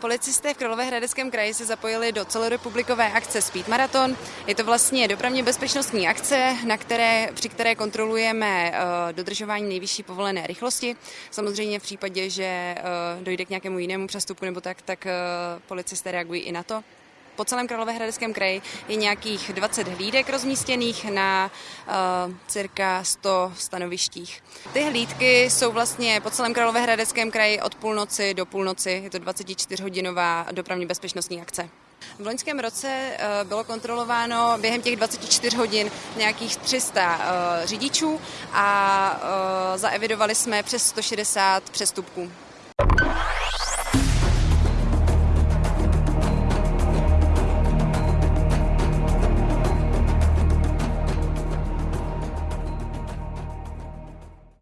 Policisté v Královéhradeckém kraji se zapojili do celorepublikové akce Speed Marathon. Je to vlastně dopravně bezpečnostní akce, na které, při které kontrolujeme uh, dodržování nejvyšší povolené rychlosti. Samozřejmě v případě, že uh, dojde k nějakému jinému přestupku nebo tak, tak uh, policisté reagují i na to po celém Královéhradeckém kraji je nějakých 20 hlídek rozmístěných na uh, cirka 100 stanovištích. Ty hlídky jsou vlastně po celém Královéhradeckém kraji od půlnoci do půlnoci. Je to 24-hodinová dopravní bezpečnostní akce. V loňském roce bylo kontrolováno během těch 24 hodin nějakých 300 řidičů a zaevidovali jsme přes 160 přestupků.